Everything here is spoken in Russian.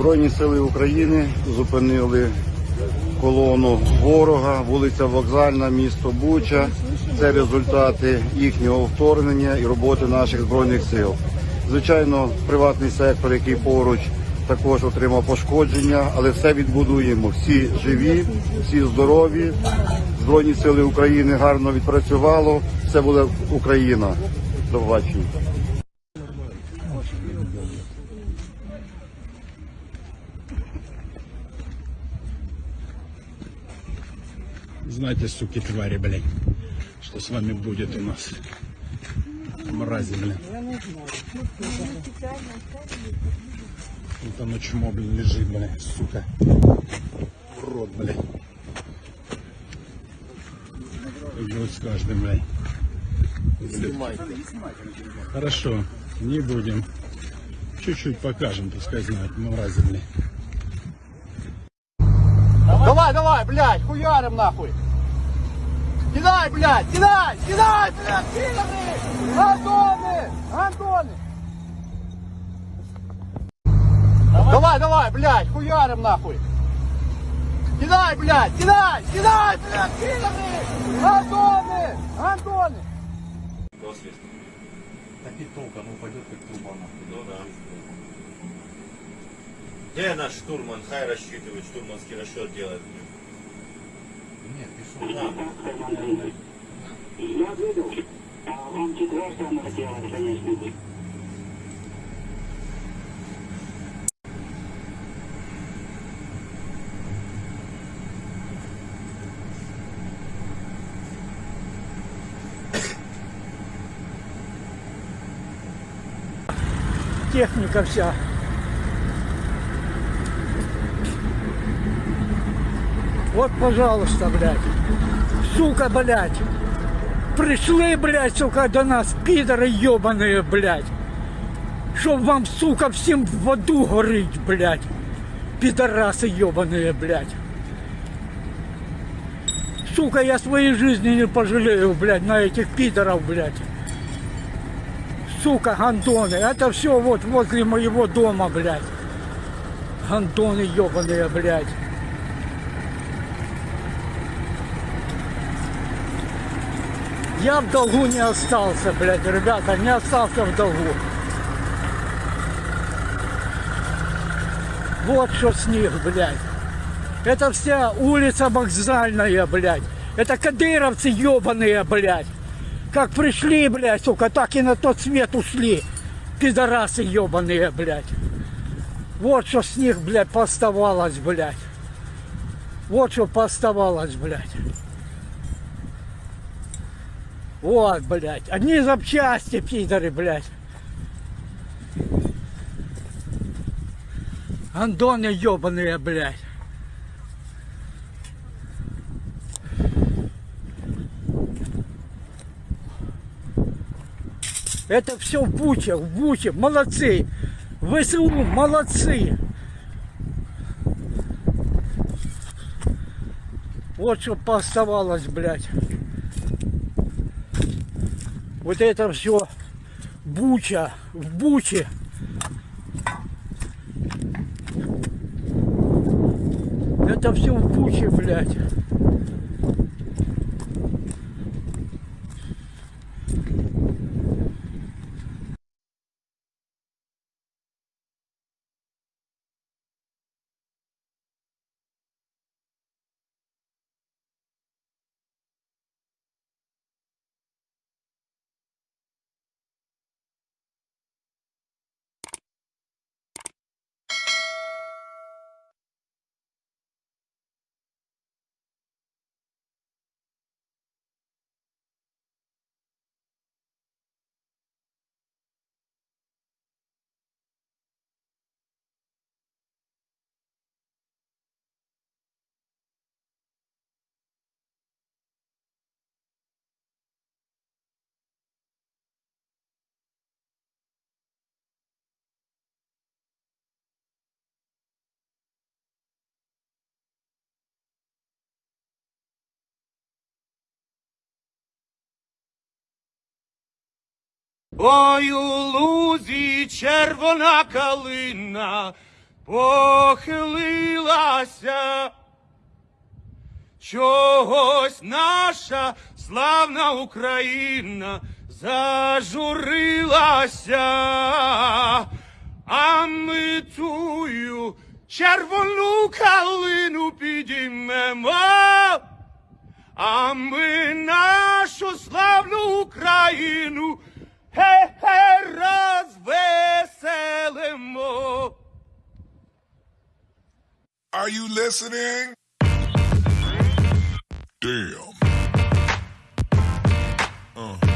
Збройні сили України зупинили колону ворога, вулиця Вокзальна, місто Буча. Це результати їхнього вторгнення і роботи наших збройних сил. Звичайно, приватний сектор, який поруч, також отримав пошкодження, але все відбудуємо. Всі живі, всі здорові. Збройні сили України гарно відпрацювало. Все буде Україна. До побачення. Знайте, суки, твари, блядь, что с вами будет у нас. Мрази, блядь. Вот оно чмо, блин, лежит, блядь, сука. Рот, блядь. Идет с каждым, блядь. Хорошо, не будем. Чуть-чуть покажем, пускай знают, мрази, блядь. Давай, давай, блядь, хуярим нахуй. Кидай, блядь, кидай, кидай, блядь, кидай! Антоны, Антоны! Давай, давай, блядь, хуярим нахуй. Кидай, блядь, кидай, кидай, блядь, кидай! Антоны, Антоны! Досвід. Так и толка, ну пойдет как труба нахуй. Ну да. Где наш штурман? Хай рассчитывает, штурманский расчет делает. Нет, пишу. Я выдал. А вам четвертое надо делать, конечно. техніка вся. Вот, пожалуйста, блядь. Сука, блядь. Пришли, блядь, сука, до нас, пидоры ебаные, блядь. Чтоб вам, сука, всем в аду горить, блядь. Пидорасы ебаные, блядь. Сука, я своей жизни не пожалею, блядь, на этих пидоров, блядь. Сука, гандоны. Это все вот возле моего дома, блядь. Гандоны ебаные, блядь. Я в долгу не остался, блядь, ребята, не остался в долгу. Вот что с них, блядь. Это вся улица вокзальная, блядь. Это кадыровцы ебаные, блядь. Как пришли, блядь, сука, так и на тот свет ушли. Пидорасы ебаные, блядь. Вот что с них, блядь, поставалось, блядь. Вот что поставалось, блядь. Вот, блядь. Одни запчасти, пидоры, блядь. Андоны ебаные, блядь. Это все в Буче, в Буче. Молодцы. ВСУ, молодцы. Вот что пооставалось, блядь. Вот это все Буча, в Буче. Это все в Буче, блядь. Ой, у лузі червона калина, похилилася. Чогось наша славна Україна зажурилася, а ми тую червону калину підіймемо, а ми нашу славну Україну weselimo. Are you listening? Damn. Uh.